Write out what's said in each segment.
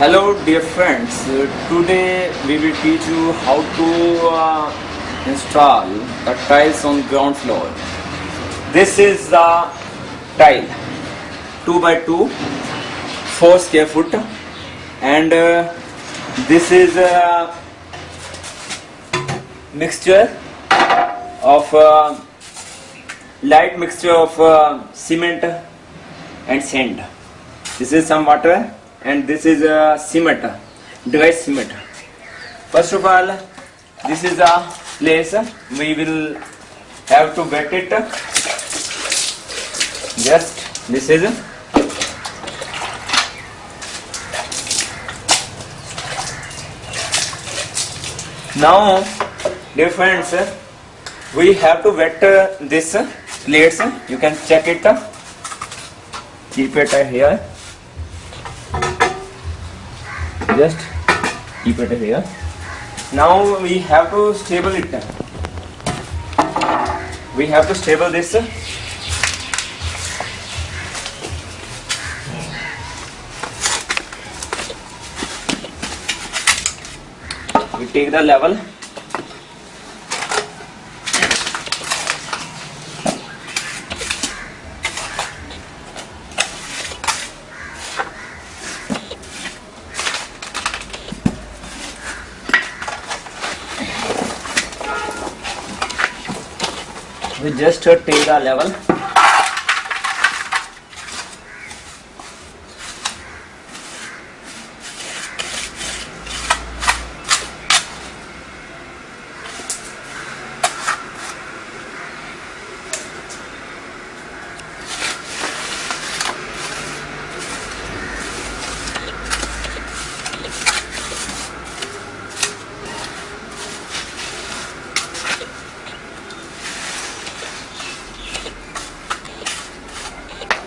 Hello dear friends, Uh, today we will teach you how to uh, install the tiles on ground floor. This is the tile. 2 by 2 4 square foot. And uh, this is a mixture of uh, light mixture of uh, cement and sand. This is some water and this is a cement, dry cement. First of all, this is a place we will have to wet it. Just this is now, dear friends, we have to wet uh, this plates. You can check it. Keep it uh, here just keep it here now we have to stable it we have to stable this we take the level we just uh, take the level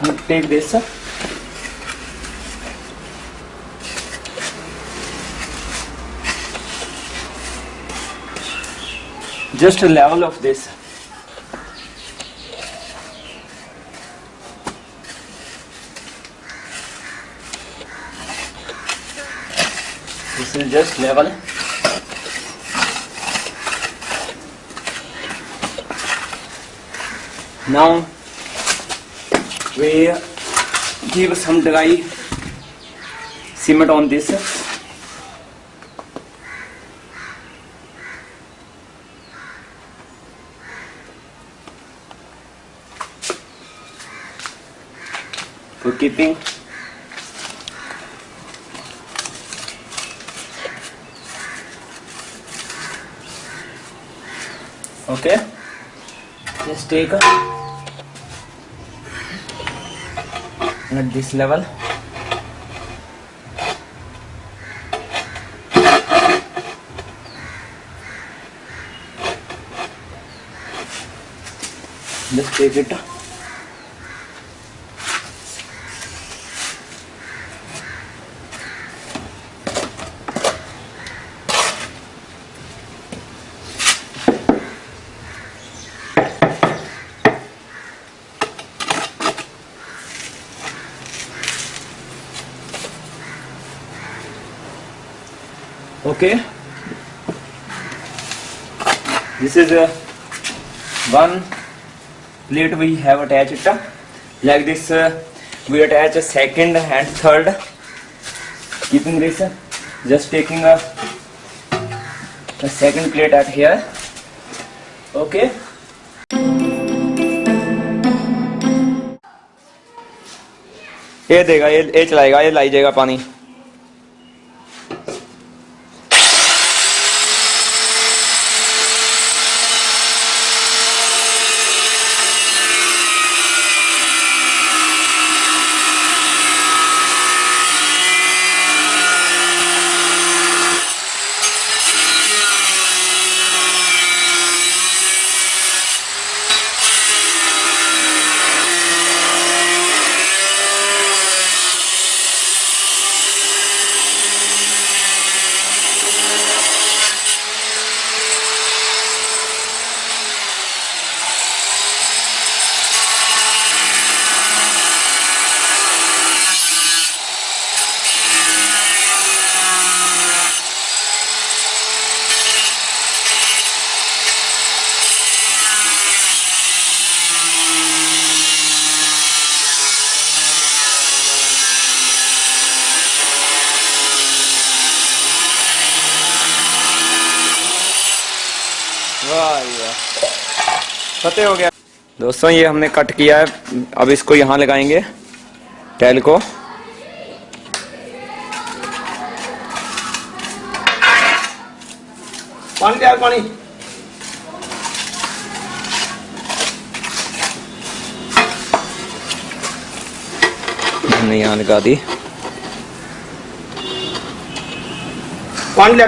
we take this just a level of this. This is just level. Now we give some dry cement on this. For keeping okay. Just take a at this level. Just take it okay this is a one plate we have attached it like this uh, we attach a second and third keeping this uh, just taking a, a second plate at here okay ये देगा ये ये चलाएगा ये लाई जाएगा पानी फतेह हो गया। दोस्तों ये हमने कट किया है। अब इसको यहाँ लगाएँगे टैल को। पानी तैयार पानी। हमने यहाँ लगा दी। पानी ले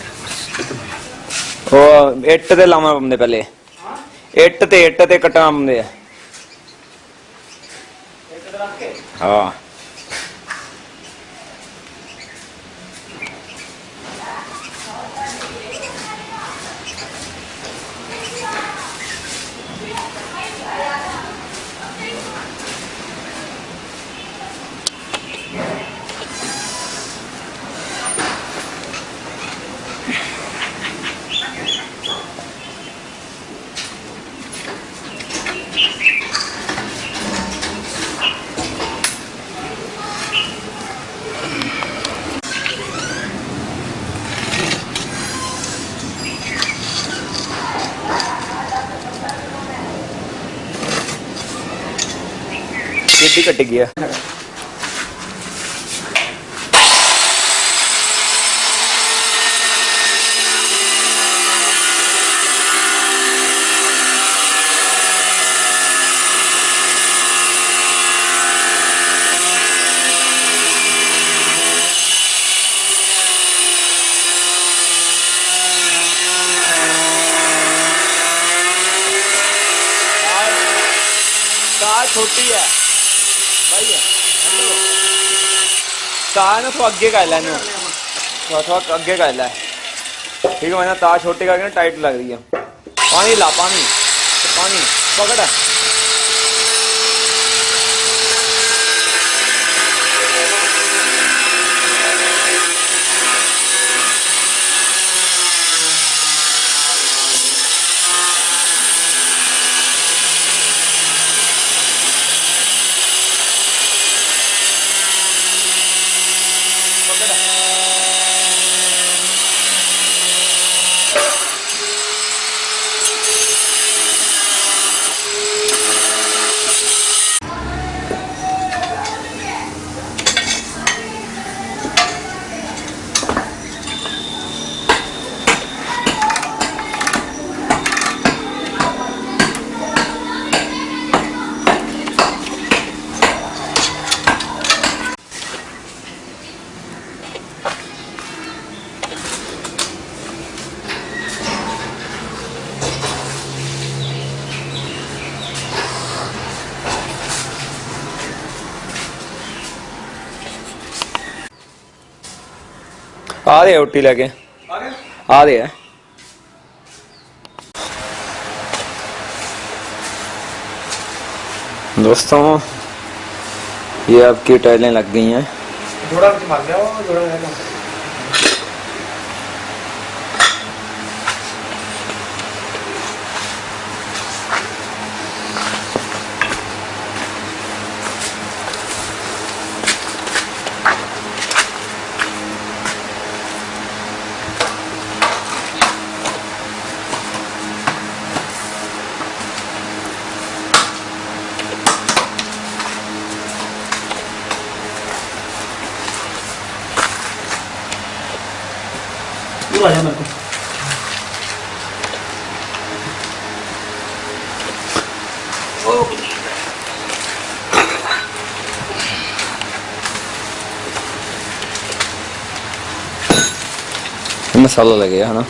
ਉਹ ਇੱਟ ਤੇ ਲਾਉਣਾ ਪੰਦੇ ਪਹਿਲੇ ਇੱਟ ਤੇ ਇੱਟ ਤੇ ਕੱਟਣਾ ਪੰਦੇ ਆ ਹਾਂ ये भी कट गया। छोटी है। ता ना थोड़ा अग्गे का है थोड़ा थोड़ा अग्गे का है ठीक है, मैंने तार छोटे करके ना टाइट लग रही है। पानी ला, पानी। पानी, पकड़। आ रहे हैं रोटी लेके। आ रहे हैं। दोस्तों, ये आपकी टाइलें लग गई हैं। आ मेरे को। मसाला लगेगा है ना?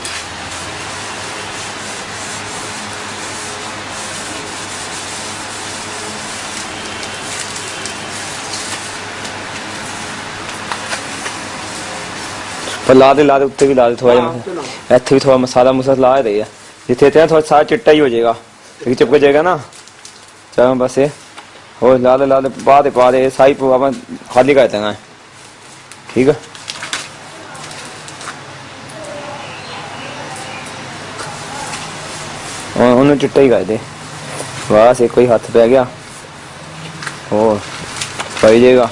ਪਰ ਲਾ ਦੇ ਲਾ ਦੇ ਉੱਤੇ ਵੀ ਲਾ ਦੇ ਥੋੜਾ ਜਿਹਾ। ਇੱਥੇ ਵੀ ਥੋੜਾ ਮਸਾਲਾ ਮੁਸਾ ਲਾ ਦੇ ਆ ਜਿੱਥੇ ਤੇ ਥੋੜਾ ਸਾਰਾ ਚਿੱਟਾ ਹੀ ਹੋ ਜਾਏਗਾ। ਇੱਕ ਚਿਪਕ ਜਾਏਗਾ ਨਾ। ਚਲੋ ਬਸ ਇਹ। ਹੋਰ ਲਾ ਦੇ ਲਾ ਦੇ ਪਾ ਦੇ ਪਾ ਦੇ ਸਾਈ ਪਾ ਆਪਾਂ ਖਾਲੀ ਕਰ ਦੇਣਾ। ਠੀਕ ਉਹ- ਉਹਨੂੰ ਚਿੱਟਾ ਹੀ ਕਰ ਦੇ। ਬਸ ਇੱਕ ਹੀ ਹੱਥ ਪੈ ਗਿਆ। ਹੋਰ ਪਈ ਜਾਏਗਾ।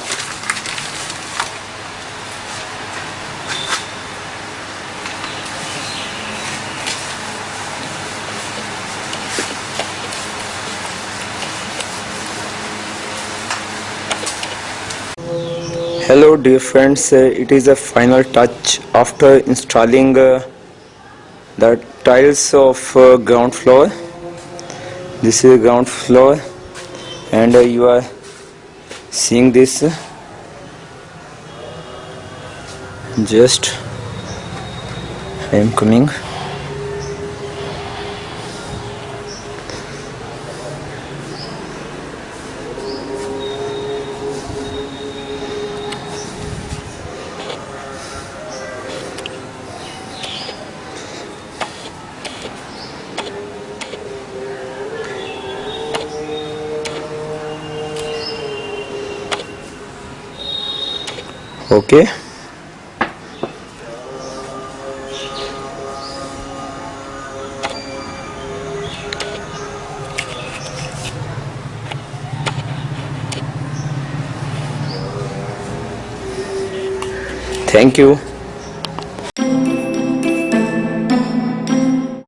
Hello dear friends. Uh, it is a final touch after installing uh, the tiles of uh, ground floor. This is ground floor and uh, you are seeing this. Just I am coming okay. Thank you